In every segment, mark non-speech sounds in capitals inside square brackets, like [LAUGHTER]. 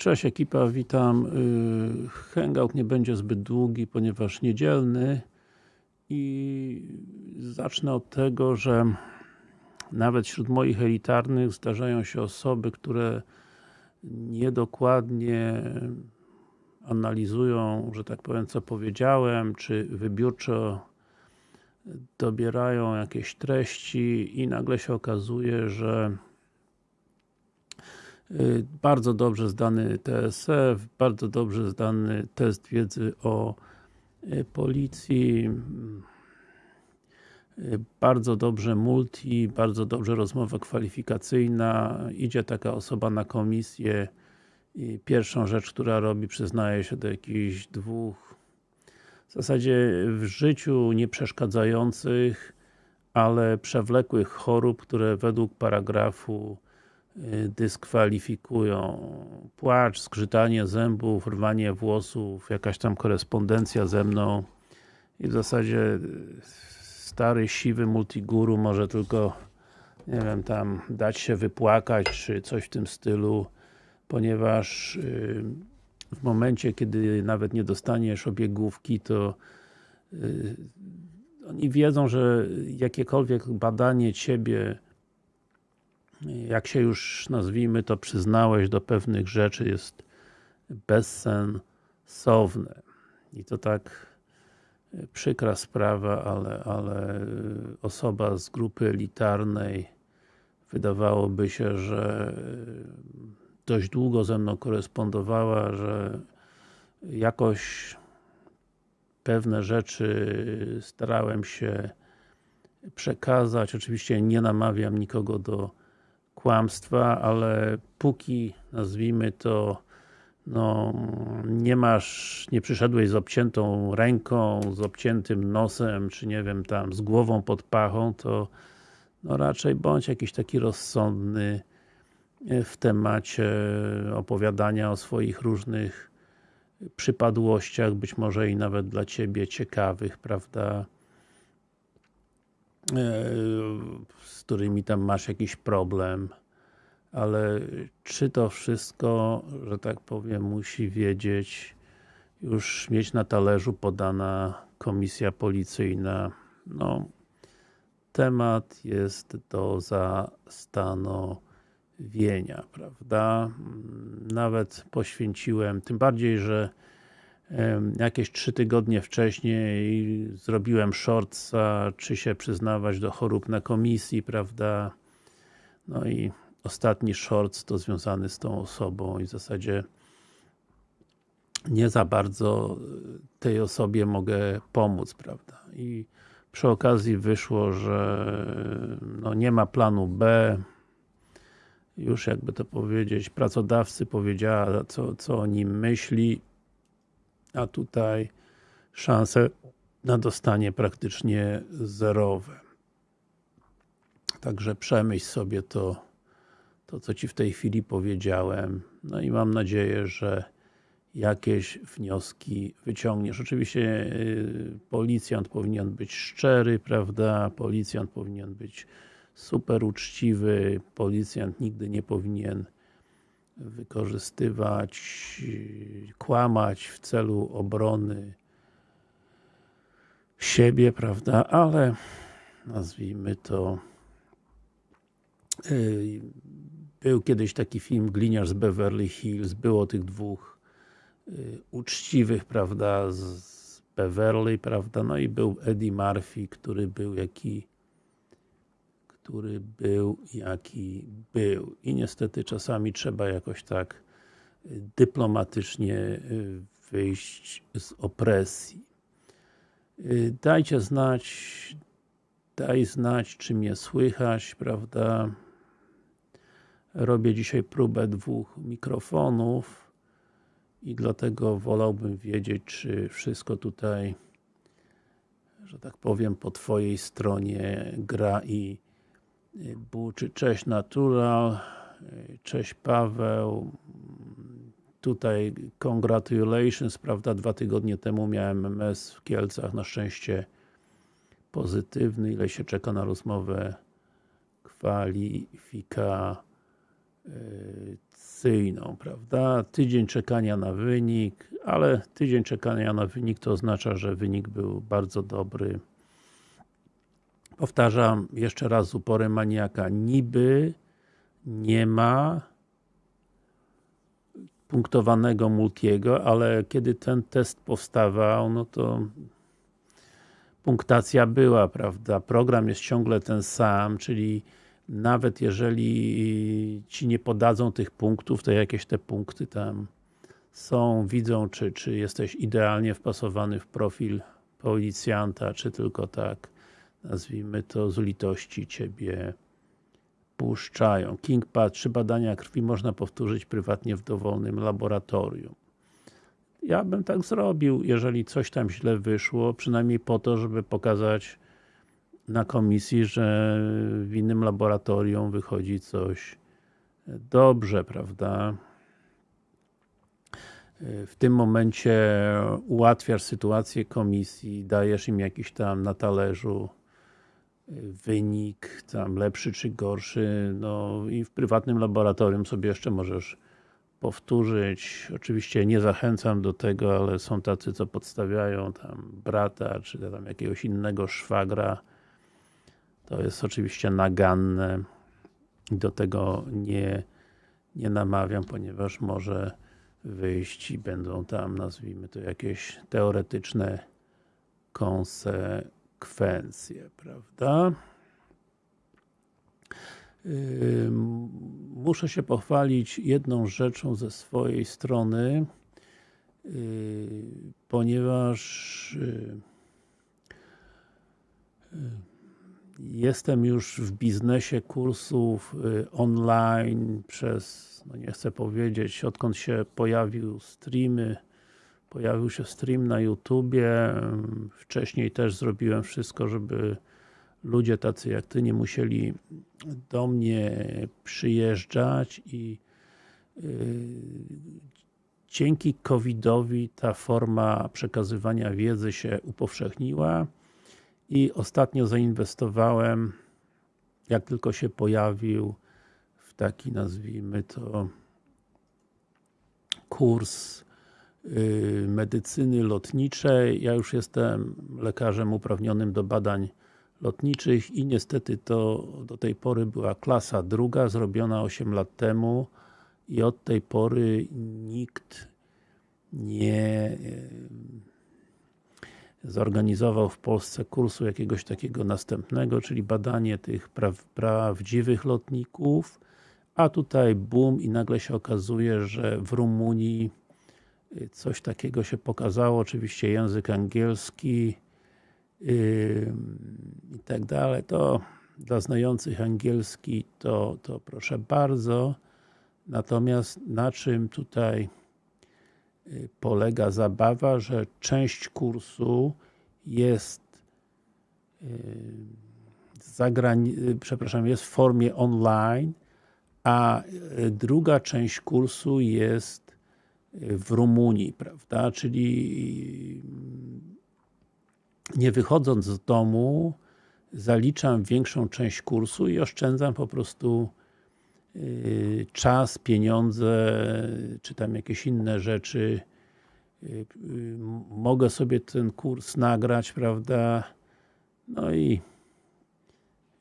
Cześć ekipa, witam. Y, hangout nie będzie zbyt długi, ponieważ niedzielny i zacznę od tego, że nawet wśród moich elitarnych zdarzają się osoby, które niedokładnie analizują, że tak powiem, co powiedziałem, czy wybiórczo dobierają jakieś treści i nagle się okazuje, że bardzo dobrze zdany TSF, bardzo dobrze zdany test wiedzy o y, policji, y, bardzo dobrze multi, bardzo dobrze rozmowa kwalifikacyjna, idzie taka osoba na komisję i pierwszą rzecz, która robi, przyznaje się do jakichś dwóch w zasadzie w życiu nie przeszkadzających, ale przewlekłych chorób, które według paragrafu Y, dyskwalifikują. Płacz, skrzytanie zębów, rwanie włosów, jakaś tam korespondencja ze mną i w zasadzie y, stary, siwy multiguru może tylko nie wiem, tam dać się wypłakać, czy coś w tym stylu, ponieważ y, w momencie, kiedy nawet nie dostaniesz obiegówki, to oni wiedzą, że jakiekolwiek badanie Ciebie jak się już nazwijmy to przyznałeś do pewnych rzeczy jest bezsensowne. I to tak e, przykra sprawa, ale, ale e, osoba z grupy elitarnej wydawałoby się, że e, dość długo ze mną korespondowała, że jakoś pewne rzeczy starałem się przekazać. Oczywiście nie namawiam nikogo do kłamstwa, ale póki, nazwijmy to, no, nie masz, nie przyszedłeś z obciętą ręką, z obciętym nosem, czy nie wiem, tam, z głową pod pachą, to no raczej bądź jakiś taki rozsądny e, w temacie opowiadania o swoich różnych przypadłościach, być może i nawet dla Ciebie ciekawych, prawda? E, z którymi tam masz jakiś problem ale czy to wszystko, że tak powiem, musi wiedzieć już mieć na talerzu podana komisja policyjna no temat jest do zastanowienia, prawda? Nawet poświęciłem, tym bardziej, że jakieś trzy tygodnie wcześniej zrobiłem shortsa, czy się przyznawać do chorób na komisji, prawda? No i ostatni shorts to związany z tą osobą i w zasadzie nie za bardzo tej osobie mogę pomóc, prawda? I przy okazji wyszło, że no nie ma planu B, już jakby to powiedzieć, pracodawcy powiedziała, co, co o nim myśli, a tutaj szanse na dostanie praktycznie zerowe. Także przemyśl sobie to, to co Ci w tej chwili powiedziałem. No i mam nadzieję, że jakieś wnioski wyciągniesz. Oczywiście yy, policjant powinien być szczery, prawda? Policjant powinien być super uczciwy, policjant nigdy nie powinien wykorzystywać, kłamać w celu obrony siebie, prawda, ale nazwijmy to yy, był kiedyś taki film Gliniarz z Beverly Hills, było tych dwóch yy, uczciwych, prawda, z Beverly, prawda, no i był Eddie Murphy, który był jaki który był jaki był. I niestety czasami trzeba jakoś tak y, dyplomatycznie y, wyjść z opresji. Y, dajcie znać, daj znać, czy mnie słychać, prawda? Robię dzisiaj próbę dwóch mikrofonów i dlatego wolałbym wiedzieć, czy wszystko tutaj że tak powiem, po Twojej stronie gra i buczy. Cześć Natural, cześć Paweł, tutaj congratulations, prawda, dwa tygodnie temu miałem MS w Kielcach, na szczęście pozytywny, ile się czeka na rozmowę kwalifikacyjną. prawda? Tydzień czekania na wynik, ale tydzień czekania na wynik to oznacza, że wynik był bardzo dobry. Powtarzam jeszcze raz z uporem maniaka, niby nie ma punktowanego multiego, ale kiedy ten test powstawał, no to punktacja była, prawda? Program jest ciągle ten sam, czyli nawet jeżeli Ci nie podadzą tych punktów, to jakieś te punkty tam są, widzą, czy, czy jesteś idealnie wpasowany w profil policjanta, czy tylko tak, nazwijmy to, z litości Ciebie puszczają. KingPad, trzy badania krwi można powtórzyć prywatnie w dowolnym laboratorium. Ja bym tak zrobił, jeżeli coś tam źle wyszło, przynajmniej po to, żeby pokazać na komisji, że w innym laboratorium wychodzi coś dobrze, prawda? W tym momencie ułatwiasz sytuację komisji, dajesz im jakiś tam na talerzu wynik, tam lepszy czy gorszy, no i w prywatnym laboratorium sobie jeszcze możesz powtórzyć. Oczywiście nie zachęcam do tego, ale są tacy, co podstawiają tam brata, czy tam jakiegoś innego szwagra. To jest oczywiście naganne i do tego nie, nie namawiam, ponieważ może wyjść i będą tam, nazwijmy to, jakieś teoretyczne konsekwencje, prawda? Muszę się pochwalić jedną rzeczą ze swojej strony, ponieważ jestem już w biznesie kursów online przez, no nie chcę powiedzieć, odkąd się pojawił streamy, pojawił się stream na YouTubie, wcześniej też zrobiłem wszystko, żeby ludzie tacy jak Ty nie musieli do mnie przyjeżdżać i yy, dzięki COVID-owi ta forma przekazywania wiedzy się upowszechniła i ostatnio zainwestowałem, jak tylko się pojawił, w taki nazwijmy to kurs medycyny lotniczej. Ja już jestem lekarzem uprawnionym do badań lotniczych i niestety to do tej pory była klasa druga, zrobiona 8 lat temu i od tej pory nikt nie zorganizował w Polsce kursu jakiegoś takiego następnego, czyli badanie tych pra prawdziwych lotników, a tutaj boom i nagle się okazuje, że w Rumunii y, coś takiego się pokazało, oczywiście język angielski, i tak dalej, to dla znających angielski to, to proszę bardzo. Natomiast na czym tutaj y, polega zabawa, że część kursu jest y, przepraszam, jest w formie online, a y, druga część kursu jest w Rumunii, prawda? Czyli nie wychodząc z domu zaliczam większą część kursu i oszczędzam po prostu yy, czas, pieniądze, czy tam jakieś inne rzeczy. Yy, mogę sobie ten kurs nagrać, prawda? No i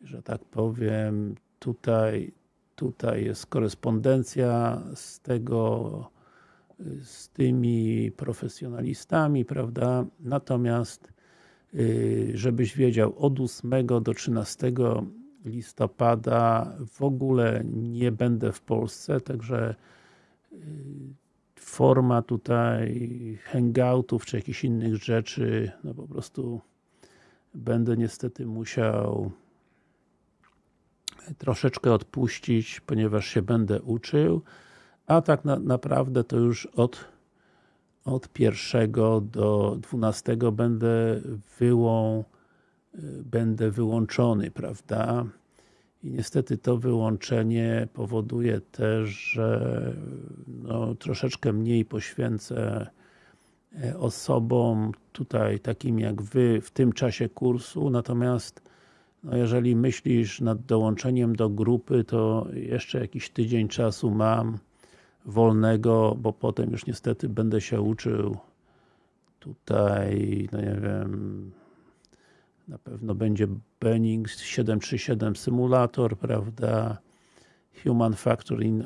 że tak powiem, tutaj, tutaj jest korespondencja z tego, z tymi profesjonalistami, prawda? Natomiast Y, żebyś wiedział, od 8 do 13 listopada w ogóle nie będę w Polsce, także y, forma tutaj hangoutów czy jakichś innych rzeczy, no po prostu będę niestety musiał troszeczkę odpuścić, ponieważ się będę uczył, a tak na, naprawdę to już od od pierwszego do 12 będę wyłą, będę wyłączony, prawda? I niestety to wyłączenie powoduje też, że no, troszeczkę mniej poświęcę e, osobom tutaj takim jak Wy w tym czasie kursu, natomiast no jeżeli myślisz nad dołączeniem do grupy, to jeszcze jakiś tydzień czasu mam wolnego, bo potem już niestety będę się uczył tutaj, no nie wiem, na pewno będzie Benning 737 Simulator, prawda, Human Factor in,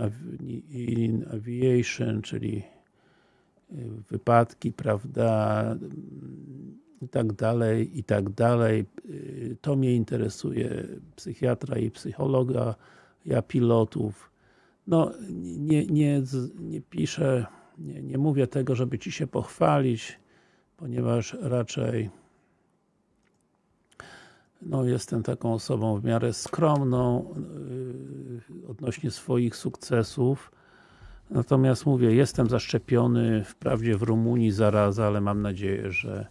in Aviation, czyli y, wypadki, prawda, i tak dalej, i tak dalej. Y, to mnie interesuje, psychiatra i psychologa, ja pilotów. No, nie, nie, nie piszę, nie, nie mówię tego, żeby Ci się pochwalić, ponieważ raczej no, jestem taką osobą w miarę skromną yy, odnośnie swoich sukcesów. Natomiast mówię, jestem zaszczepiony, wprawdzie w Rumunii zaraza, ale mam nadzieję, że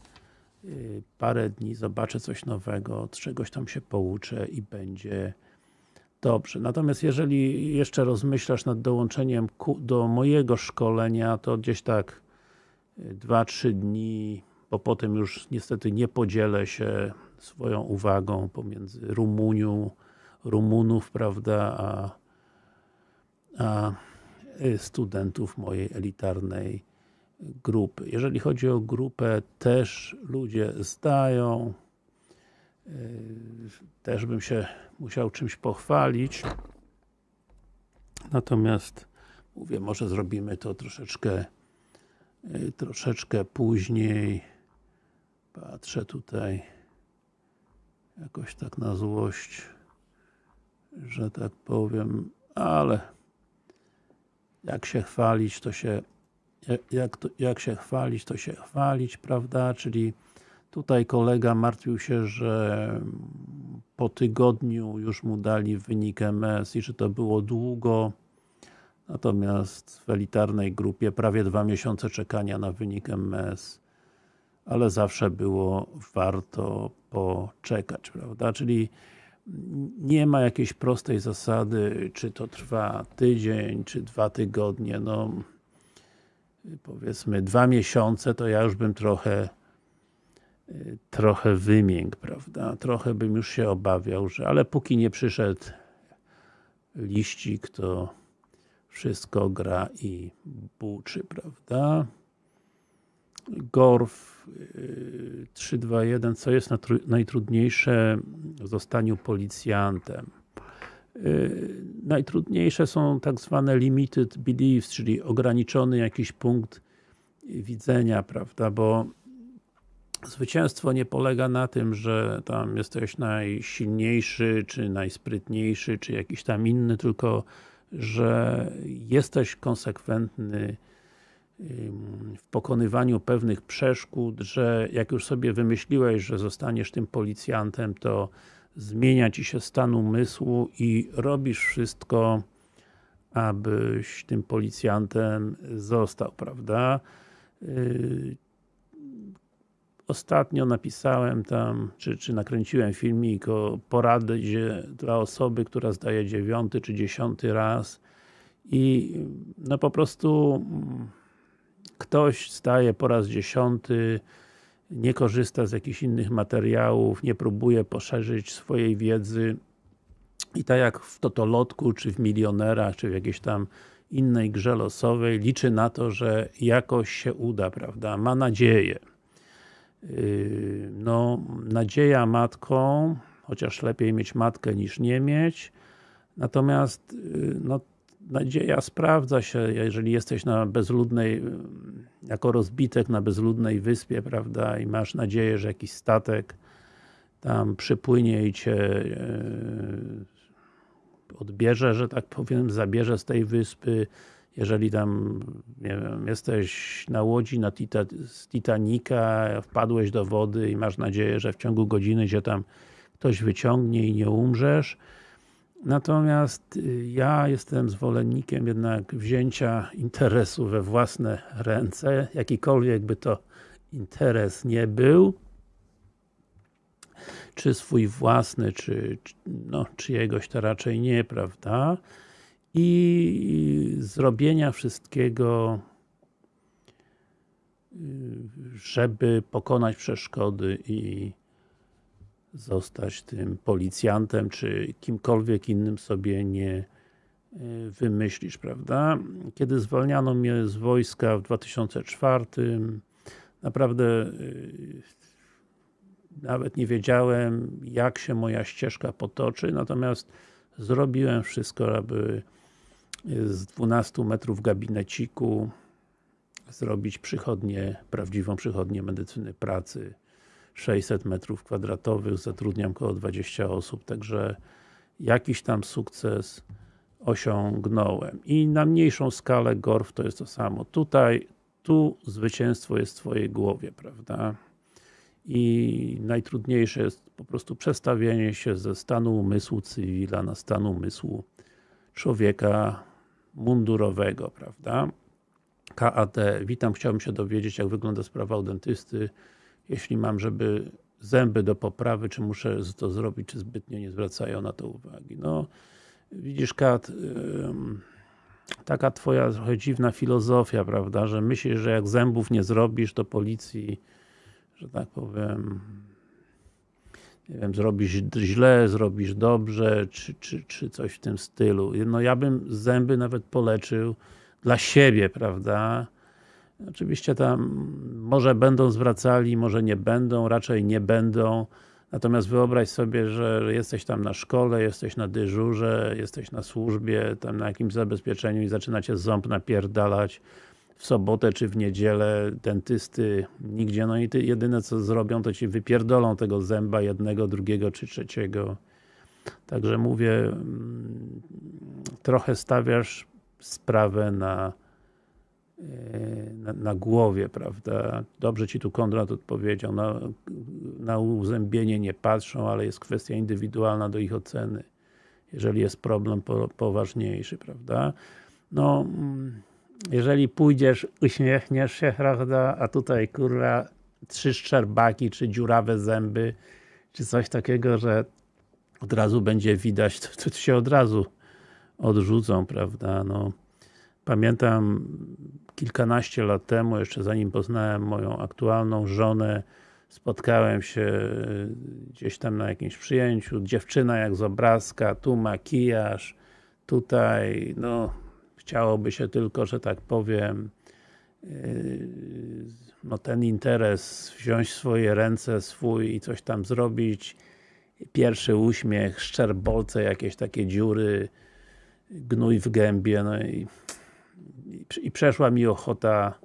yy, parę dni zobaczę coś nowego, od czegoś tam się pouczę i będzie dobrze. Natomiast jeżeli jeszcze rozmyślasz nad dołączeniem do mojego szkolenia, to gdzieś tak 2-3 dni, bo potem już niestety nie podzielę się swoją uwagą pomiędzy Rumunią, Rumunów, prawda, a, a studentów mojej elitarnej grupy. Jeżeli chodzi o grupę, też ludzie zdają, też bym się musiał czymś pochwalić. Natomiast mówię, może zrobimy to troszeczkę troszeczkę później. Patrzę tutaj jakoś tak na złość, że tak powiem, ale jak się chwalić, to się jak, to, jak się chwalić, to się chwalić, prawda? Czyli tutaj kolega martwił się, że po tygodniu już mu dali wynik MS i że to było długo. Natomiast w elitarnej grupie prawie dwa miesiące czekania na wynik MS ale zawsze było warto poczekać, prawda? Czyli nie ma jakiejś prostej zasady, czy to trwa tydzień, czy dwa tygodnie, no powiedzmy dwa miesiące, to ja już bym trochę trochę wymiękł, prawda? Trochę bym już się obawiał, że ale póki nie przyszedł liścik, to wszystko gra i buczy, prawda? Gorf 321, co jest najtrudniejsze w zostaniu policjantem? Y, najtrudniejsze są tak zwane limited beliefs, czyli ograniczony jakiś punkt widzenia, prawda, bo zwycięstwo nie polega na tym, że tam jesteś najsilniejszy, czy najsprytniejszy, czy jakiś tam inny, tylko że jesteś konsekwentny w pokonywaniu pewnych przeszkód, że jak już sobie wymyśliłeś, że zostaniesz tym policjantem, to zmienia Ci się stan umysłu i robisz wszystko, abyś tym policjantem został, prawda? Ostatnio napisałem tam, czy, czy nakręciłem filmik o poradzie dla osoby, która zdaje dziewiąty czy dziesiąty raz i no po prostu ktoś staje po raz dziesiąty, nie korzysta z jakichś innych materiałów, nie próbuje poszerzyć swojej wiedzy i tak jak w Totolotku, czy w Milionerach, czy w jakiejś tam innej grze losowej, liczy na to, że jakoś się uda, prawda? Ma nadzieję. No, nadzieja matką, chociaż lepiej mieć matkę niż nie mieć, natomiast yy, no, nadzieja sprawdza się, jeżeli jesteś na bezludnej, jako rozbitek na bezludnej wyspie, prawda, i masz nadzieję, że jakiś statek tam przypłynie i cię e, odbierze, że tak powiem, zabierze z tej wyspy, jeżeli tam, nie wiem, jesteś na łodzi na Tita z Titanica, wpadłeś do wody i masz nadzieję, że w ciągu godziny cię tam ktoś wyciągnie i nie umrzesz, Natomiast y, ja jestem zwolennikiem jednak wzięcia interesu we własne ręce, jakikolwiek by to interes nie był, czy swój własny, czy, no, czyjegoś to raczej nie, prawda? I zrobienia wszystkiego, y, żeby pokonać przeszkody i zostać tym policjantem, czy kimkolwiek innym sobie nie y, wymyślisz, prawda? Kiedy zwalniano mnie z wojska w 2004 naprawdę y, nawet nie wiedziałem jak się moja ścieżka potoczy, natomiast zrobiłem wszystko, aby z 12 metrów gabineciku zrobić przychodnię, prawdziwą przychodnię medycyny pracy 600 metrów kwadratowych, zatrudniam około 20 osób, także jakiś tam sukces osiągnąłem. I na mniejszą skalę GORF to jest to samo. Tutaj, tu zwycięstwo jest w Twojej głowie, prawda? I najtrudniejsze jest po prostu przestawienie się ze stanu umysłu cywila na stan umysłu człowieka mundurowego, prawda? KAT, witam, chciałbym się dowiedzieć jak wygląda sprawa u dentysty, jeśli mam, żeby zęby do poprawy, czy muszę to zrobić, czy zbytnio nie zwracają na to uwagi. No, widzisz Kat, taka twoja trochę dziwna filozofia, prawda, że myślisz, że jak zębów nie zrobisz, to policji, że tak powiem, nie wiem, zrobisz źle, zrobisz dobrze, czy, czy, czy coś w tym stylu. No ja bym zęby nawet poleczył dla siebie, prawda? Oczywiście tam może będą zwracali, może nie będą, raczej nie będą. Natomiast wyobraź sobie, że jesteś tam na szkole, jesteś na dyżurze, jesteś na służbie, tam na jakimś zabezpieczeniu i zaczynacie ząb napierdalać w sobotę czy w niedzielę dentysty nigdzie, no i ty jedyne co zrobią, to ci wypierdolą tego zęba jednego, drugiego czy trzeciego. Także mówię, mm, trochę stawiasz sprawę na, e, na, na, głowie, prawda? Dobrze Ci tu Konrad odpowiedział, na, na uzębienie nie patrzą, ale jest kwestia indywidualna do ich oceny. Jeżeli jest problem po, poważniejszy, prawda? No, mm, jeżeli pójdziesz, uśmiechniesz się, prawda, a tutaj kurwa trzy szczerbaki, czy dziurawe zęby, czy coś takiego, że od razu będzie widać, to, to się od razu odrzucą, prawda, no. Pamiętam kilkanaście lat temu, jeszcze zanim poznałem moją aktualną żonę, spotkałem się e, gdzieś tam na jakimś przyjęciu, dziewczyna jak z obrazka, tu makijaż, tutaj, no chciałoby się tylko, że tak powiem e, no ten interes wziąć w swoje ręce swój i coś tam zrobić pierwszy uśmiech, szczerbolce, jakieś takie dziury gnój w gębie, no i, i przeszła mi ochota,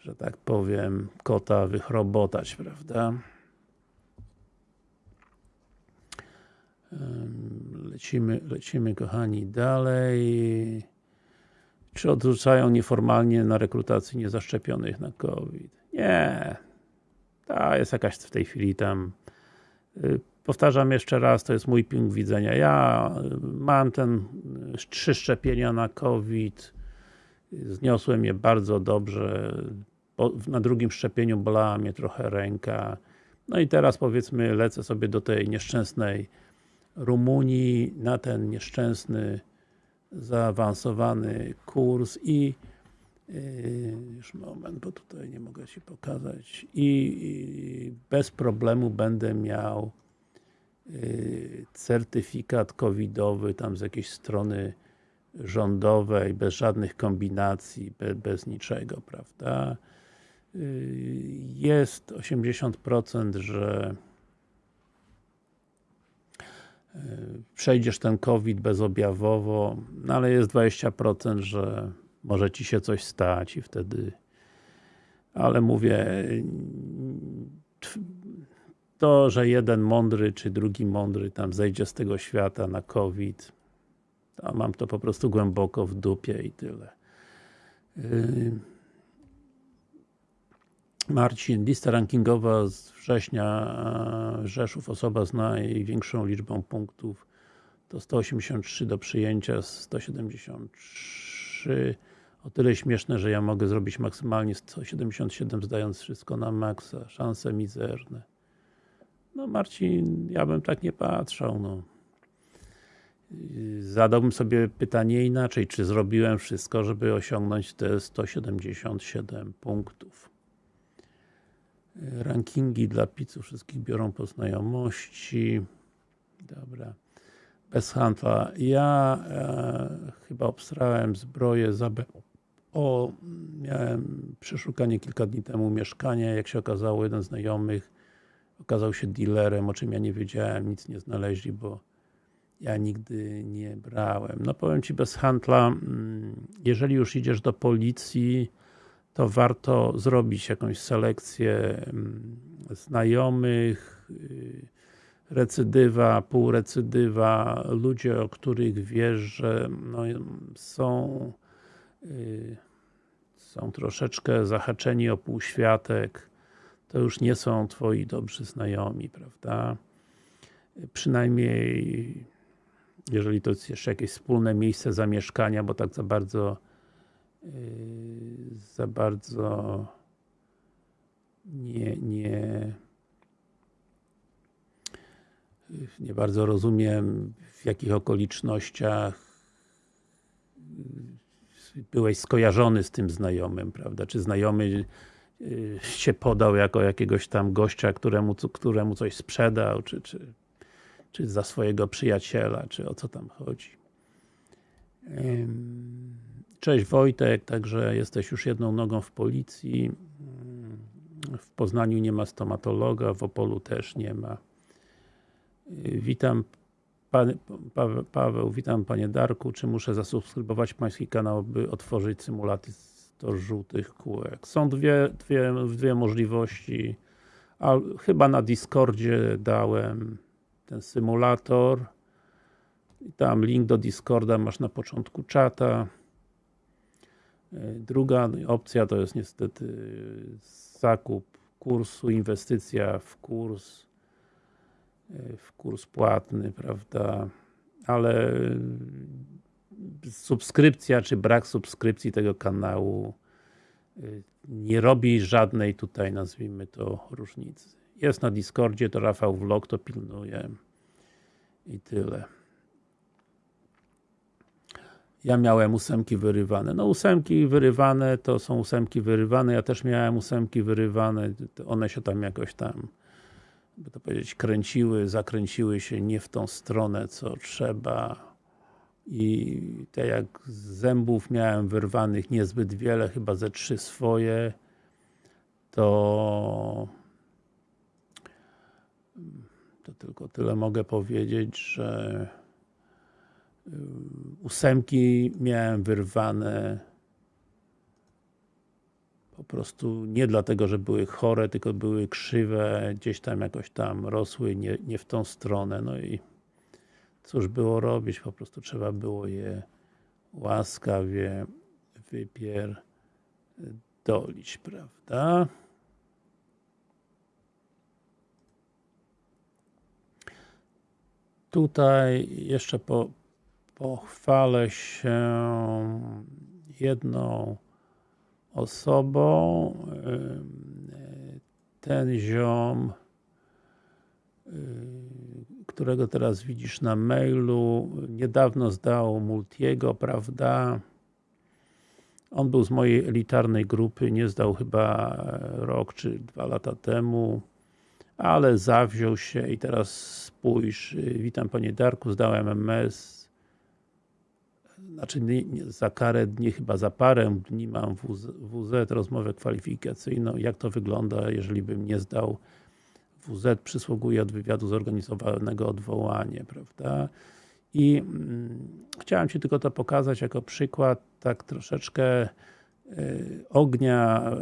że tak powiem, kota wychrobotać, prawda? Lecimy, lecimy kochani dalej. Czy odrzucają nieformalnie na rekrutacji niezaszczepionych na COVID? Nie. Ta jest jakaś w tej chwili tam y, Powtarzam jeszcze raz, to jest mój punkt widzenia. Ja mam ten trzy szczepienia na COVID, zniosłem je bardzo dobrze, na drugim szczepieniu bolała mnie trochę ręka. No i teraz powiedzmy lecę sobie do tej nieszczęsnej Rumunii, na ten nieszczęsny, zaawansowany kurs i yy, już moment, bo tutaj nie mogę Ci pokazać i, bez problemu będę miał Y, certyfikat covidowy tam z jakiejś strony rządowej, bez żadnych kombinacji, bez, niczego, prawda? Y, jest 80%, że przejdziesz ten COVID bezobjawowo, no ale jest 20%, że może Ci się coś stać i wtedy ale mówię to, że jeden mądry, czy drugi mądry tam zejdzie z tego świata na COVID, to mam to po prostu głęboko w dupie i tyle. Yy. Marcin, lista rankingowa z września Rzeszów, osoba z największą liczbą punktów to 183 do przyjęcia, 173 o tyle śmieszne, że ja mogę zrobić maksymalnie 177 zdając wszystko na maksa, szanse mizerne. No Marcin, ja bym tak nie patrzał, no. Zadałbym sobie pytanie inaczej, czy zrobiłem wszystko, żeby osiągnąć te 177 punktów. Rankingi dla pizzów wszystkich biorą po znajomości. Dobra. Bez handla. Ja e, chyba obstrałem zbroję za. O, miałem przeszukanie kilka dni temu mieszkania, jak się okazało, jeden z znajomych okazał się dealerem, o czym ja nie wiedziałem, nic nie znaleźli, bo ja nigdy nie brałem. No powiem Ci bez handla, mm, jeżeli już idziesz do policji, to warto zrobić jakąś selekcję mm, znajomych, y, recydywa, półrecydywa, ludzie, o których wiesz, że no, są y, są troszeczkę zahaczeni o półświatek, to już nie są Twoi dobrzy znajomi, prawda? Przynajmniej jeżeli to jest jeszcze jakieś wspólne miejsce zamieszkania, bo tak za bardzo za bardzo nie, nie nie bardzo rozumiem w jakich okolicznościach byłeś skojarzony z tym znajomym, prawda? Czy znajomy yy, się podał jako jakiegoś tam gościa, któremu, któremu coś sprzedał, czy, czy, czy za swojego przyjaciela, czy o co tam chodzi. Cześć Wojtek, także jesteś już jedną nogą w policji. W Poznaniu nie ma stomatologa, w Opolu też nie ma. Witam Pan, Paweł, Paweł, witam Panie Darku. Czy muszę zasubskrybować Pański kanał, by otworzyć symulator żółtych kółek? Są dwie, dwie, dwie możliwości. A, chyba na Discordzie dałem ten symulator. Tam link do Discorda masz na początku czata. Druga opcja to jest niestety zakup kursu, inwestycja w kurs w kurs płatny, prawda, ale subskrypcja, czy brak subskrypcji tego kanału nie robi żadnej tutaj, nazwijmy to, różnicy. Jest na Discordzie, to Rafał Vlog to pilnuje i tyle. Ja miałem ósemki wyrywane. No ósemki wyrywane to są ósemki wyrywane, ja też miałem ósemki wyrywane, one się tam jakoś tam by to powiedzieć, kręciły, zakręciły się nie w tą stronę, co trzeba. I tak jak zębów miałem wyrwanych niezbyt wiele, chyba ze trzy swoje, to to tylko tyle mogę powiedzieć, że ósemki miałem wyrwane po prostu nie dlatego, że były chore, tylko były krzywe, gdzieś tam jakoś tam rosły nie, nie w tą stronę, no i cóż było robić, po prostu trzeba było je łaskawie wypierdolić, prawda? Tutaj jeszcze po, pochwalę się jedną osobą. Ten ziom, którego teraz widzisz na mailu, niedawno zdał Multiego, prawda? On był z mojej elitarnej grupy, nie zdał chyba rok czy dwa lata temu, ale zawziął się i teraz spójrz, witam Panie Darku, zdałem MS, znaczy za karę dni, chyba za parę dni mam WZ, WZ, rozmowę kwalifikacyjną, jak to wygląda, jeżeli bym nie zdał WZ, przysługuje od wywiadu zorganizowanego odwołanie, prawda? I mm, chciałem Ci tylko to pokazać jako przykład, tak troszeczkę y, ognia e,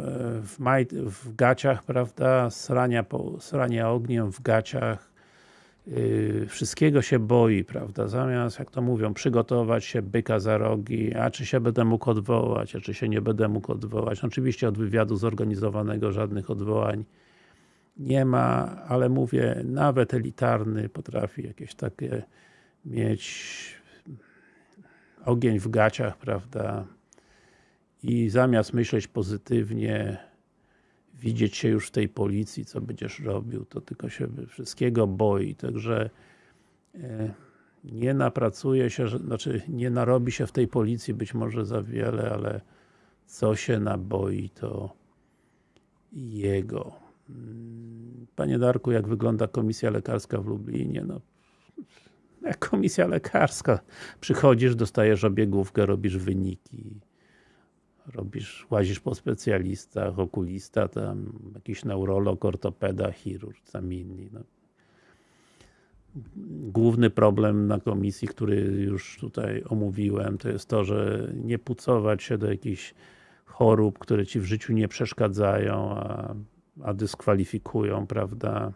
w, maj, w gaciach, prawda? Srania, po, srania ogniem w gaciach, Yy, wszystkiego się boi, prawda, zamiast, jak to mówią, przygotować się, byka za rogi, a czy się będę mógł odwołać, a czy się nie będę mógł odwołać. Oczywiście od wywiadu zorganizowanego żadnych odwołań nie ma, ale mówię, nawet elitarny potrafi jakieś takie mieć ogień w gaciach, prawda, i zamiast myśleć pozytywnie, widzieć się już w tej policji, co będziesz robił, to tylko się wszystkiego boi, także e, nie napracuje się, znaczy nie narobi się w tej policji być może za wiele, ale co się naboi, to jego. Mm, Panie Darku, jak wygląda komisja lekarska w Lublinie? No, komisja lekarska. Przychodzisz, dostajesz obiegówkę, robisz wyniki. Robisz, łazisz po specjalistach, okulista, tam jakiś neurolog, ortopeda, chirurg, tam inni. No. Główny problem na komisji, który już tutaj omówiłem, to jest to, że nie pucować się do jakichś chorób, które Ci w życiu nie przeszkadzają, a, a dyskwalifikują, prawda?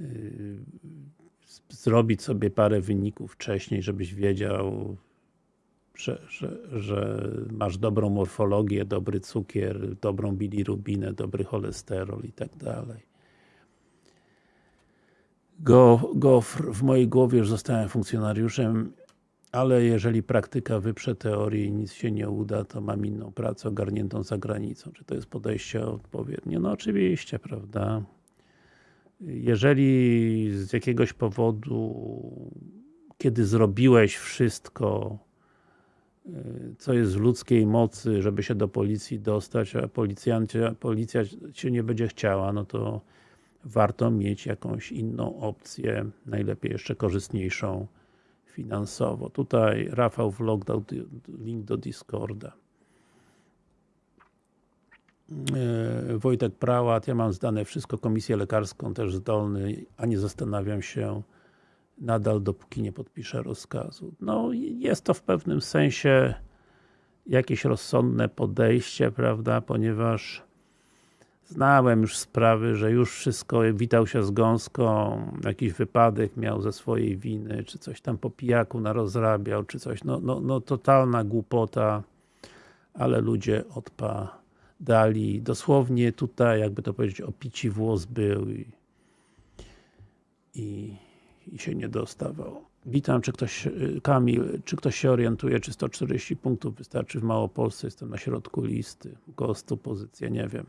Yy, zrobić sobie parę wyników wcześniej, żebyś wiedział, że, że, że masz dobrą morfologię, dobry cukier, dobrą bilirubinę, dobry cholesterol i tak dalej. Go, gofr, w mojej głowie już zostałem funkcjonariuszem, ale jeżeli praktyka wyprze teorię i nic się nie uda, to mam inną pracę ogarniętą za granicą. Czy to jest podejście odpowiednie? No oczywiście, prawda? Jeżeli z jakiegoś powodu, kiedy zrobiłeś wszystko, co jest w ludzkiej mocy, żeby się do policji dostać, a policja się nie będzie chciała, no to warto mieć jakąś inną opcję, najlepiej jeszcze korzystniejszą finansowo. Tutaj Rafał Vlog dał link do Discorda. E, Wojtek Prałat, ja mam zdane wszystko, komisję lekarską też zdolny, a nie zastanawiam się nadal, dopóki nie podpiszę rozkazu. No, jest to w pewnym sensie jakieś rozsądne podejście, prawda, ponieważ znałem już sprawy, że już wszystko, witał się z gąską, jakiś wypadek miał ze swojej winy, czy coś tam po pijaku narozrabiał, czy coś, no, no, no totalna głupota, ale ludzie odpadali. Dosłownie tutaj, jakby to powiedzieć, opici włos był i, i i się nie dostawał. Witam, czy ktoś, y, Kamil, czy ktoś się orientuje, czy 140 punktów wystarczy w Małopolsce? Jestem na środku listy, 100 pozycji, nie wiem.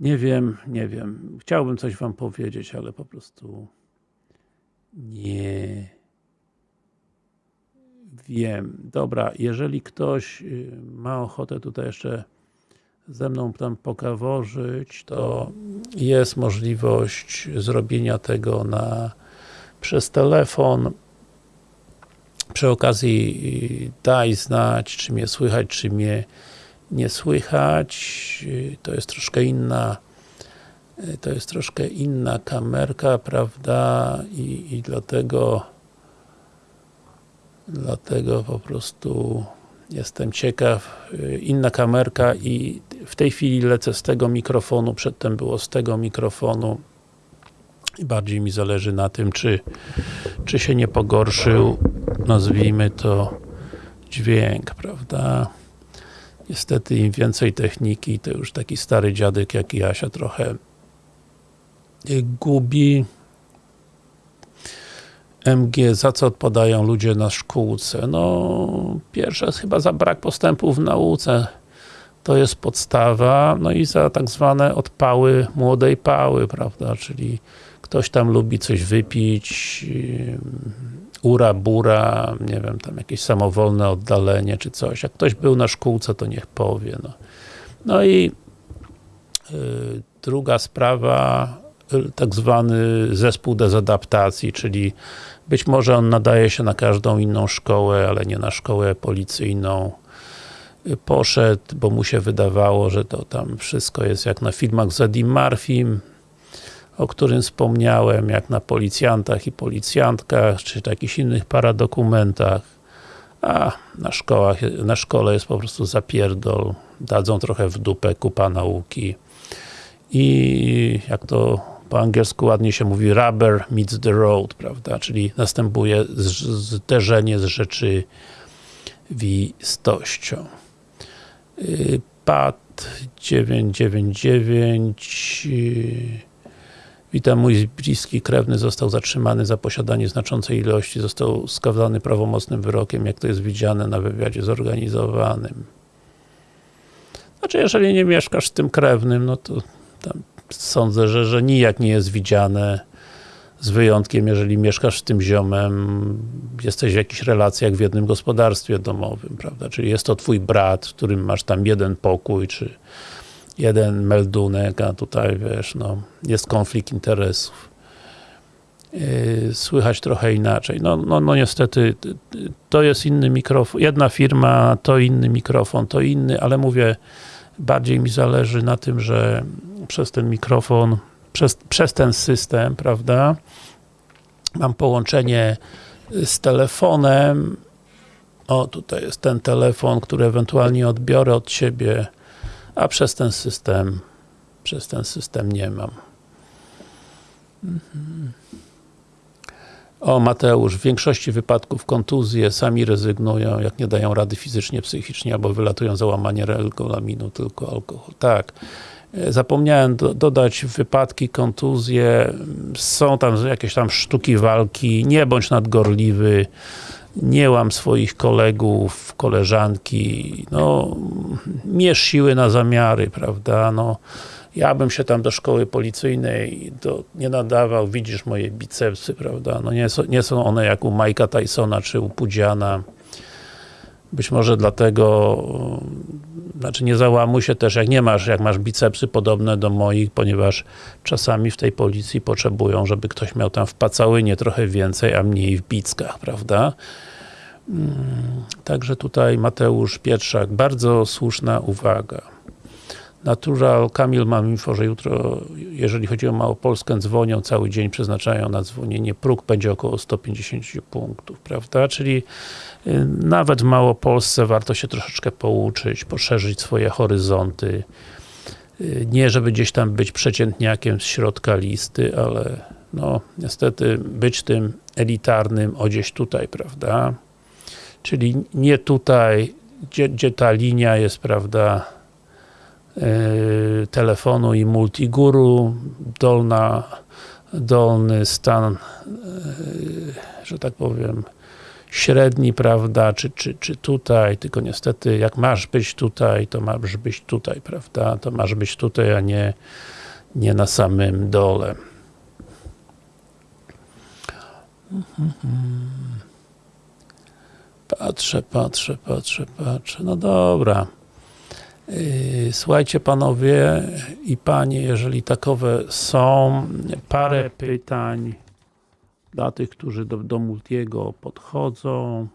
Nie wiem, nie wiem. Chciałbym coś Wam powiedzieć, ale po prostu nie wiem. Dobra, jeżeli ktoś y, ma ochotę tutaj jeszcze ze mną tam pokaworzyć, to jest możliwość zrobienia tego na przez telefon. Przy okazji daj znać, czy mnie słychać, czy mnie nie słychać. To jest troszkę inna to jest troszkę inna kamerka, prawda? I, i dlatego dlatego po prostu jestem ciekaw. Inna kamerka i w tej chwili lecę z tego mikrofonu, przedtem było z tego mikrofonu i bardziej mi zależy na tym, czy, czy się nie pogorszył, nazwijmy to dźwięk, prawda? Niestety im więcej techniki, to już taki stary dziadek jak ja się trochę gubi. MG, za co odpadają ludzie na szkółce? No, pierwsze chyba za brak postępu w nauce. To jest podstawa, no i za tak zwane odpały młodej pały, prawda, czyli ktoś tam lubi coś wypić, ura, bura, nie wiem, tam jakieś samowolne oddalenie czy coś. Jak ktoś był na szkółce, to niech powie. No, no i yy, druga sprawa, tak zwany zespół dezadaptacji, czyli być może on nadaje się na każdą inną szkołę, ale nie na szkołę policyjną. Poszedł, bo mu się wydawało, że to tam wszystko jest jak na filmach z Eddie Murphym, o którym wspomniałem, jak na policjantach i policjantkach, czy jakichś innych paradokumentach, a na szkołach, na szkole jest po prostu zapierdol, dadzą trochę w dupę, kupa nauki i jak to po angielsku ładnie się mówi rubber meets the road, prawda, czyli następuje zderzenie z rzeczywistością. Y, PAD 999 Witam, mój bliski krewny został zatrzymany za posiadanie znaczącej ilości, został skazany prawomocnym wyrokiem, jak to jest widziane na wywiadzie zorganizowanym. Znaczy, jeżeli nie mieszkasz z tym krewnym, no to sądzę, że, że nijak nie jest widziane, z wyjątkiem, jeżeli mieszkasz z tym ziomem, jesteś w jakichś relacjach w jednym gospodarstwie domowym, prawda, czyli jest to twój brat, w którym masz tam jeden pokój, czy jeden meldunek, a tutaj wiesz, no, jest konflikt interesów. Yy, słychać trochę inaczej. No, no, no niestety, to jest inny mikrofon, jedna firma, to inny mikrofon, to inny, ale mówię, bardziej mi zależy na tym, że przez ten mikrofon, przez, przez ten system, prawda, mam połączenie z telefonem, o tutaj jest ten telefon, który ewentualnie odbiorę od siebie, a przez ten system, przez ten system nie mam. Mhm. O, Mateusz, w większości wypadków kontuzje sami rezygnują, jak nie dają rady fizycznie, psychicznie, albo wylatują za łamanie regulaminu, tylko alkohol. Tak. E, zapomniałem do, dodać wypadki, kontuzje, są tam jakieś tam sztuki walki, nie bądź nadgorliwy, nie łam swoich kolegów, koleżanki, no, mierz siły na zamiary, prawda, no, ja bym się tam do szkoły policyjnej do, nie nadawał, widzisz moje bicepsy, prawda, no nie, nie są one jak u Mike'a Tysona czy u Pudziana. Być może dlatego, znaczy nie załamuj się też, jak nie masz, jak masz bicepsy podobne do moich, ponieważ czasami w tej policji potrzebują, żeby ktoś miał tam w pacałynie trochę więcej, a mniej w bickach, prawda? Mm, także tutaj Mateusz Pietrzak, bardzo słuszna uwaga. Natural, Kamil mam info, że jutro, jeżeli chodzi o Małopolskę, dzwonią cały dzień, przeznaczają na dzwonienie. Próg będzie około 150 punktów, prawda? Czyli y, nawet w Małopolsce warto się troszeczkę pouczyć, poszerzyć swoje horyzonty. Y, nie, żeby gdzieś tam być przeciętniakiem z środka listy, ale no, niestety być tym elitarnym o gdzieś tutaj, prawda? Czyli nie tutaj, gdzie, gdzie ta linia jest, prawda, telefonu i multiguru, dolna, dolny stan, yy, że tak powiem, średni, prawda, czy, czy, czy tutaj, tylko niestety jak masz być tutaj, to masz być tutaj, prawda, to masz być tutaj, a nie, nie na samym dole. Patrzę, patrzę, patrzę, patrzę, no dobra. Yy, słuchajcie panowie i panie, jeżeli takowe są, parę pytań dla tych, którzy do, do Multiego podchodzą.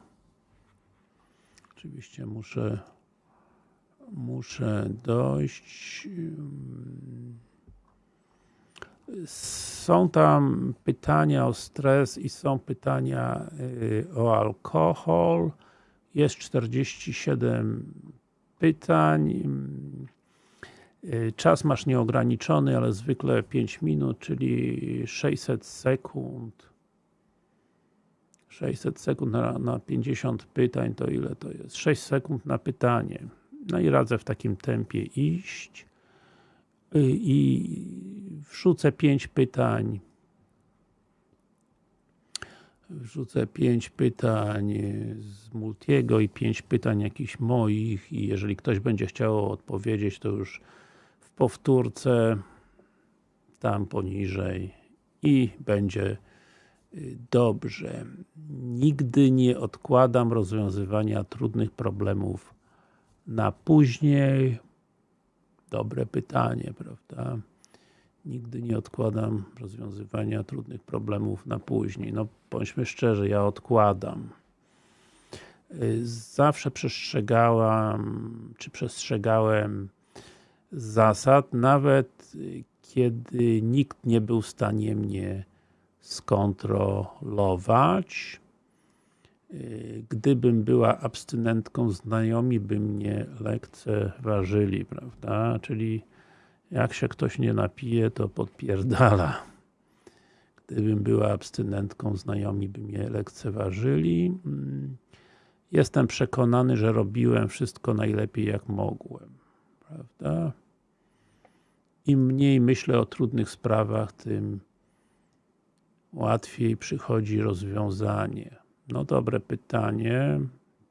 Oczywiście muszę muszę dojść. Są tam pytania o stres i są pytania yy, o alkohol. Jest 47 pytań. Y, czas masz nieograniczony, ale zwykle 5 minut, czyli 600 sekund. 600 sekund na, na 50 pytań, to ile to jest? 6 sekund na pytanie. No i radzę w takim tempie iść. Y, I wrzucę 5 pytań wrzucę pięć pytań z Multiego i pięć pytań jakichś moich i jeżeli ktoś będzie chciał odpowiedzieć, to już w powtórce tam poniżej i będzie y, dobrze. Nigdy nie odkładam rozwiązywania trudnych problemów na później. Dobre pytanie, prawda? Nigdy nie odkładam rozwiązywania trudnych problemów na później. No, bądźmy szczerzy, ja odkładam. Zawsze przestrzegałam, czy przestrzegałem zasad, nawet kiedy nikt nie był w stanie mnie skontrolować. Gdybym była abstynentką, znajomi by mnie lekceważyli, prawda? Czyli jak się ktoś nie napije, to podpierdala. Gdybym była abstynentką, znajomi by mnie lekceważyli. Mm, jestem przekonany, że robiłem wszystko najlepiej jak mogłem. Prawda? Im mniej myślę o trudnych sprawach, tym łatwiej przychodzi rozwiązanie. No dobre pytanie.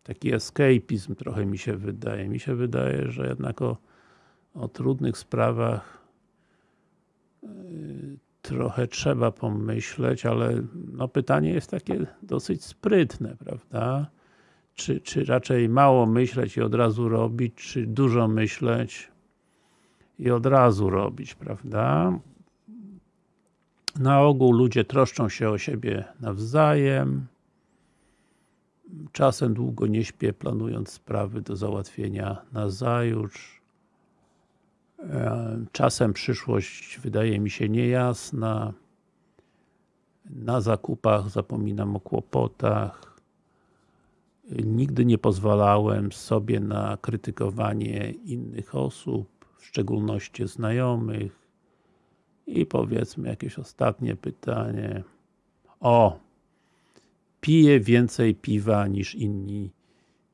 Taki escapizm trochę mi się wydaje. Mi się wydaje, że jednak o o trudnych sprawach y, trochę trzeba pomyśleć, ale no pytanie jest takie dosyć sprytne, prawda? Czy, czy raczej mało myśleć i od razu robić, czy dużo myśleć i od razu robić, prawda? Na ogół ludzie troszczą się o siebie nawzajem. Czasem długo nie śpię, planując sprawy do załatwienia na zajutrz. E, czasem przyszłość wydaje mi się niejasna. Na zakupach zapominam o kłopotach. Nigdy nie pozwalałem sobie na krytykowanie innych osób, w szczególności znajomych. I powiedzmy jakieś ostatnie pytanie. O! Piję więcej piwa niż inni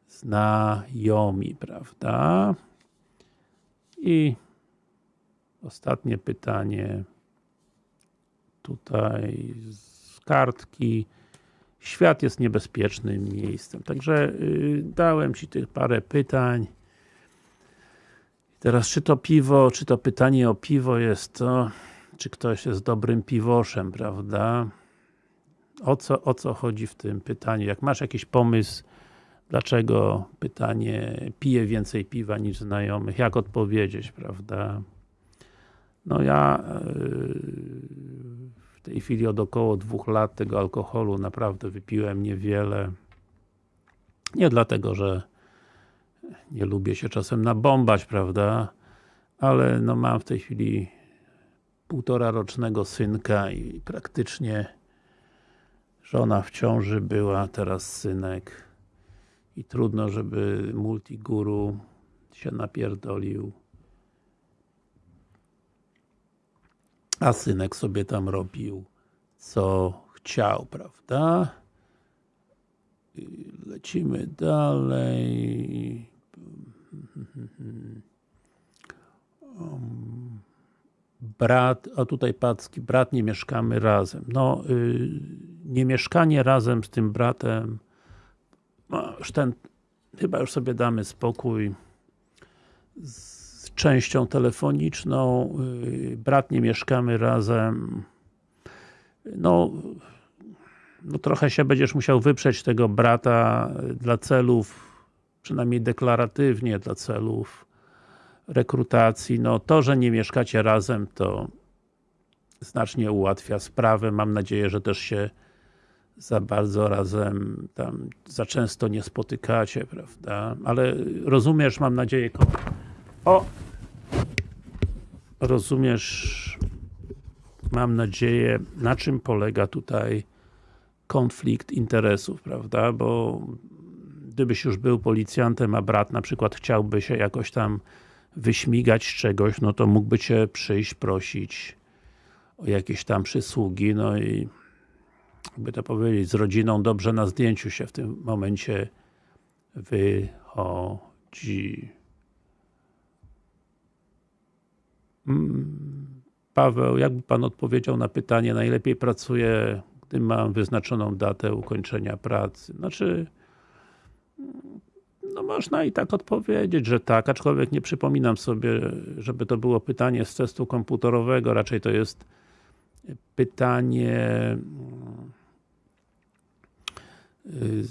znajomi, prawda? I ostatnie pytanie tutaj z kartki. Świat jest niebezpiecznym miejscem. Także yy, dałem Ci tych parę pytań. Teraz, czy to piwo, czy to pytanie o piwo jest to, czy ktoś jest dobrym piwoszem, prawda? O co, o co chodzi w tym pytaniu? Jak masz jakiś pomysł, dlaczego pytanie pije więcej piwa niż znajomych, jak odpowiedzieć, prawda? No ja yy, w tej chwili od około dwóch lat tego alkoholu naprawdę wypiłem niewiele. Nie dlatego, że nie lubię się czasem nabombać, prawda? Ale no mam w tej chwili półtora rocznego synka i praktycznie żona w ciąży była, teraz synek i trudno, żeby multiguru się napierdolił a synek sobie tam robił co chciał, prawda? Lecimy dalej. Brat, a tutaj Packi, brat nie mieszkamy razem. No, yy, nie mieszkanie razem z tym bratem, no, ten, chyba już sobie damy spokój z częścią telefoniczną, yy, brat nie mieszkamy razem. No, no trochę się będziesz musiał wyprzeć tego brata dla celów, przynajmniej deklaratywnie dla celów rekrutacji. No to, że nie mieszkacie razem, to znacznie ułatwia sprawę. Mam nadzieję, że też się za bardzo razem tam za często nie spotykacie, prawda? Ale rozumiesz, mam nadzieję, o! Rozumiesz, mam nadzieję, na czym polega tutaj konflikt interesów, prawda? Bo gdybyś już był policjantem, a brat na przykład chciałby się jakoś tam wyśmigać z czegoś, no to mógłby Cię przyjść, prosić o jakieś tam przysługi, no i jakby to powiedzieć, z rodziną dobrze na zdjęciu się w tym momencie wychodzi. Mm, Paweł, jakby Pan odpowiedział na pytanie, najlepiej pracuję, gdy mam wyznaczoną datę ukończenia pracy? Znaczy, no można i tak odpowiedzieć, że tak, aczkolwiek nie przypominam sobie, żeby to było pytanie z testu komputerowego, raczej to jest pytanie y,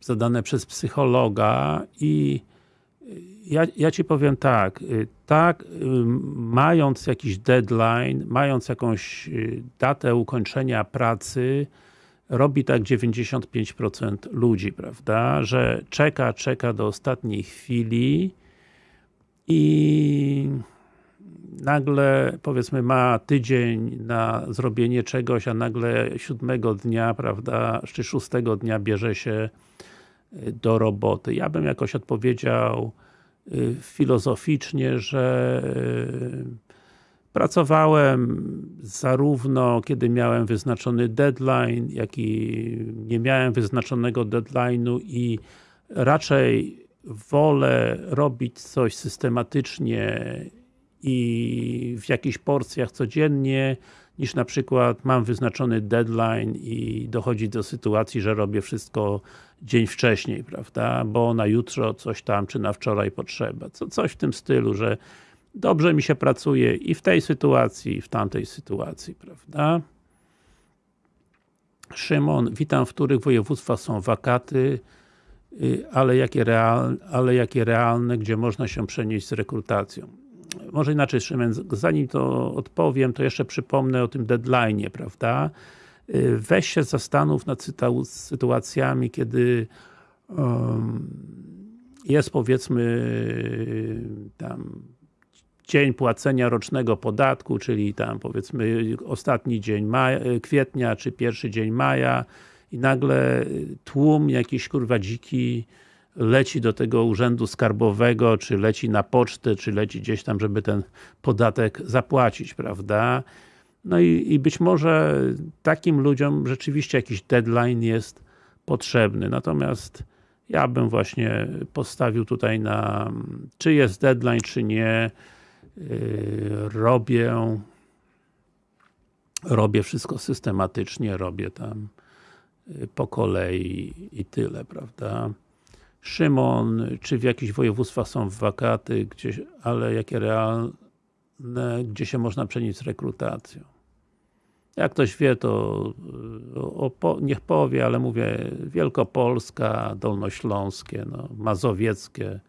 zadane przez psychologa i ja, ja Ci powiem tak, y, tak, y, mając jakiś deadline, mając jakąś datę ukończenia pracy, robi tak 95% ludzi, prawda, że czeka, czeka do ostatniej chwili i nagle, powiedzmy, ma tydzień na zrobienie czegoś, a nagle siódmego dnia, prawda, czy szóstego dnia bierze się y, do roboty. Ja bym jakoś odpowiedział y, filozoficznie, że y, Pracowałem zarówno kiedy miałem wyznaczony deadline, jak i nie miałem wyznaczonego deadline'u i raczej wolę robić coś systematycznie i w jakichś porcjach codziennie, niż na przykład mam wyznaczony deadline i dochodzi do sytuacji, że robię wszystko dzień wcześniej, prawda, bo na jutro coś tam, czy na wczoraj potrzeba. Co, coś w tym stylu, że dobrze mi się pracuje i w tej sytuacji, i w tamtej sytuacji, prawda? Szymon, witam, w których województwach są wakaty, y, ale jakie, realne, ale jakie realne, gdzie można się przenieść z rekrutacją. może inaczej Szymen, zanim to odpowiem, to jeszcze przypomnę o tym deadline'ie, prawda? Y, weź się zastanów nad sytuacjami, kiedy jest powiedzmy tam dzień płacenia rocznego podatku, czyli tam powiedzmy ostatni dzień maja, kwietnia, czy pierwszy dzień maja i nagle tłum jakiś kurwa dziki leci do tego urzędu skarbowego, czy leci na pocztę, czy leci gdzieś tam, żeby ten podatek zapłacić, prawda? No i, i być może takim ludziom rzeczywiście jakiś deadline jest potrzebny, natomiast ja bym właśnie postawił tutaj na czy jest deadline, czy nie yy, robię robię wszystko systematycznie, robię tam yy, po kolei i tyle, prawda? Szymon, czy w jakichś województwach są wakaty, ale jakie realne, gdzie się można przenieść z rekrutacją? Jak ktoś wie, to o, niech powie, ale mówię Wielkopolska, Dolnośląskie, no, Mazowieckie,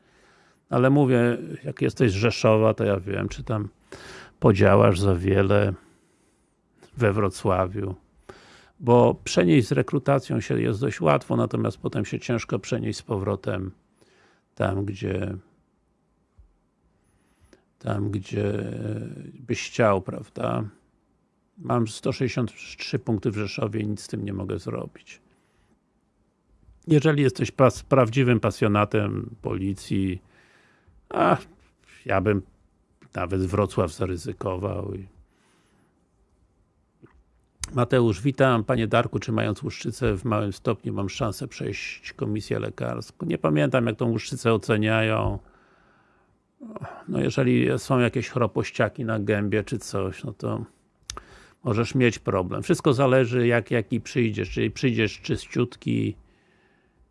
ale mówię, jak jesteś z Rzeszowa, to ja wiem, czy tam podziałasz za wiele we Wrocławiu bo przenieść z rekrutacją się jest dość łatwo, natomiast potem się ciężko przenieść z powrotem tam, gdzie tam, gdzie byś chciał, prawda? Mam 163 punkty w Rzeszowie nic z tym nie mogę zrobić. Jeżeli jesteś pas, prawdziwym pasjonatem policji, a ja bym nawet Wrocław zaryzykował Mateusz, witam. Panie Darku, czy mając łuszczycę w małym stopniu mam szansę przejść komisję lekarską? Nie pamiętam jak tą łuszczycę oceniają. No jeżeli są jakieś chropościaki na gębie czy coś, no to możesz mieć problem. Wszystko zależy jak, jaki przyjdziesz, czyli przyjdziesz czyściutki,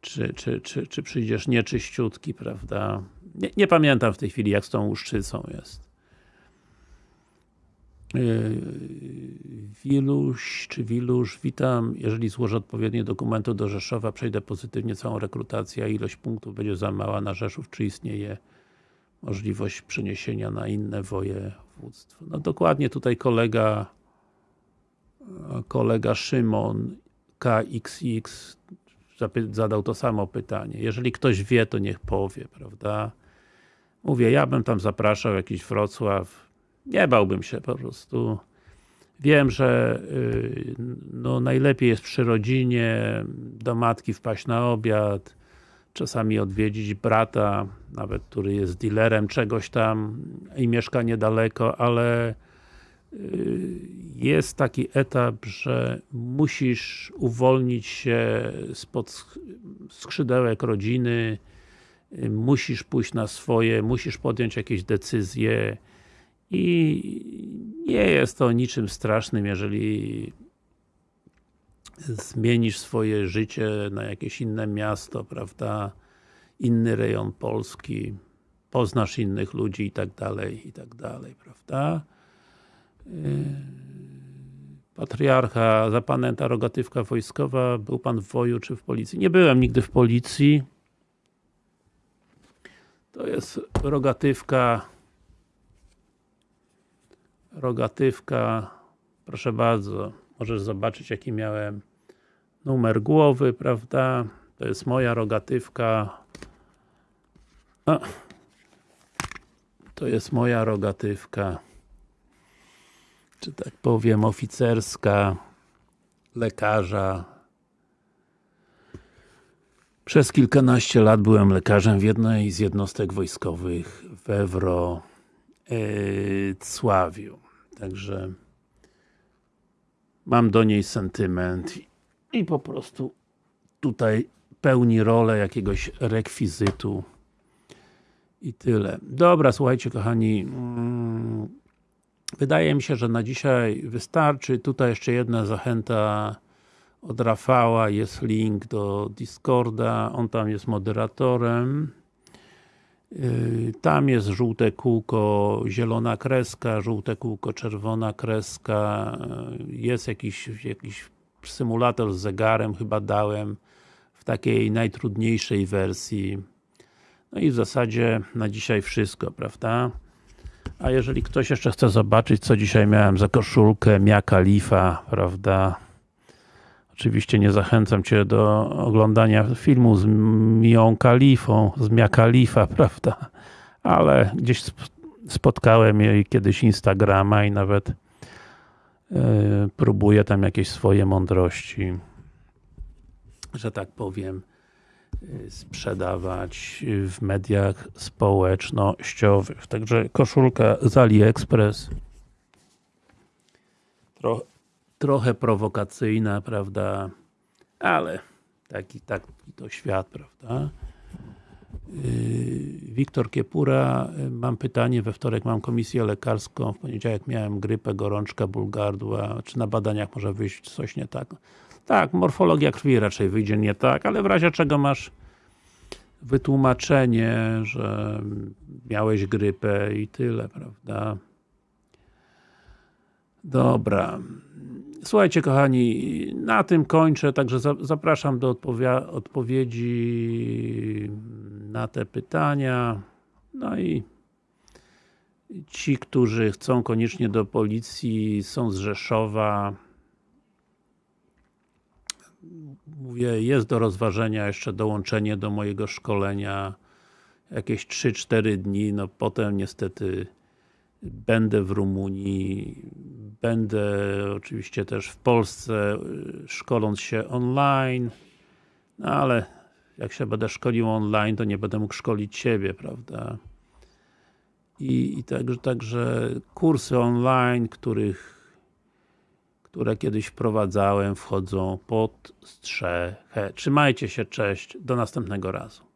czy, czy, czy, czy przyjdziesz nieczyściutki, prawda? Nie, nie pamiętam w tej chwili jak z tą łuszczycą jest. Yy, Wiluś, czy Wilusz, witam. Jeżeli złożę odpowiednie dokumenty do Rzeszowa, przejdę pozytywnie całą rekrutację, a ilość punktów będzie za mała na Rzeszów, czy istnieje możliwość przeniesienia na inne województwo? No dokładnie tutaj kolega kolega Szymon KXX zadał to samo pytanie. Jeżeli ktoś wie, to niech powie, prawda? Mówię, ja bym tam zapraszał jakiś Wrocław, nie bałbym się po prostu. Wiem, że y, no, najlepiej jest przy rodzinie, do matki wpaść na obiad, czasami odwiedzić brata, nawet który jest dealerem czegoś tam i mieszka niedaleko, ale jest taki etap, że musisz uwolnić się spod skrzydełek rodziny, y, musisz pójść na swoje, musisz podjąć jakieś decyzje, i nie jest to niczym strasznym, jeżeli zmienisz swoje życie na jakieś inne miasto, prawda, inny rejon Polski, poznasz innych ludzi i tak dalej, i tak dalej, prawda. Yy, patriarcha, zapanęta rogatywka wojskowa, był Pan w woju czy w policji? Nie byłem nigdy w policji. To jest rogatywka rogatywka, proszę bardzo, możesz zobaczyć jaki miałem numer głowy, prawda, to jest moja rogatywka A, to jest moja rogatywka czy tak powiem oficerska lekarza przez kilkanaście lat byłem lekarzem w jednej z jednostek wojskowych w Ewro Cławiu. Także mam do niej sentyment i po prostu tutaj pełni rolę jakiegoś rekwizytu i tyle. Dobra, słuchajcie kochani, mm, wydaje mi się, że na dzisiaj wystarczy. Tutaj jeszcze jedna zachęta od Rafała, jest link do Discorda, on tam jest moderatorem. Yy, tam jest żółte kółko, zielona kreska, żółte kółko, czerwona kreska, jest jakiś, jakiś symulator z zegarem, chyba dałem w takiej najtrudniejszej wersji. No i w zasadzie na dzisiaj wszystko, prawda? A jeżeli ktoś jeszcze chce zobaczyć, co dzisiaj miałem za koszulkę Mia Khalifa, prawda? Oczywiście nie zachęcam Cię do oglądania filmu z Mią Khalifą, z Mia Khalifa, [LAUGHS] prawda? Ale gdzieś sp- spotkałem jej kiedyś Instagrama i nawet yy, próbuję tam jakieś swoje mądrości, że tak powiem, sprzedawać w mediach społecznościowych. Także koszulka z AliExpress. Tro, trochę prowokacyjna, prawda? Ale taki, taki to świat, prawda? Yy, Wiktor Kiepura, mam pytanie, we wtorek mam komisję lekarską, w poniedziałek miałem grypę, gorączka, ból gardła, czy na badaniach może wyjść coś nie tak? Tak, morfologia krwi raczej wyjdzie nie tak, ale w razie czego masz wytłumaczenie, że miałeś grypę i tyle, prawda? Dobra. Słuchajcie kochani, na tym kończę, także za- zapraszam do odpowiedzi na te pytania. No i ci, którzy chcą koniecznie do policji, są z Rzeszowa. Mówię, jest do rozważenia jeszcze dołączenie do mojego szkolenia jakieś 3-4 dni, no potem niestety będę w Rumunii, będę oczywiście też w Polsce, y, szkoląc się online, no ale jak się będę szkolił online, to nie będę mógł szkolić siebie, prawda? I, i także, także kursy online, których które kiedyś wprowadzałem, wchodzą pod strzechę. Trzymajcie się, cześć, do następnego razu.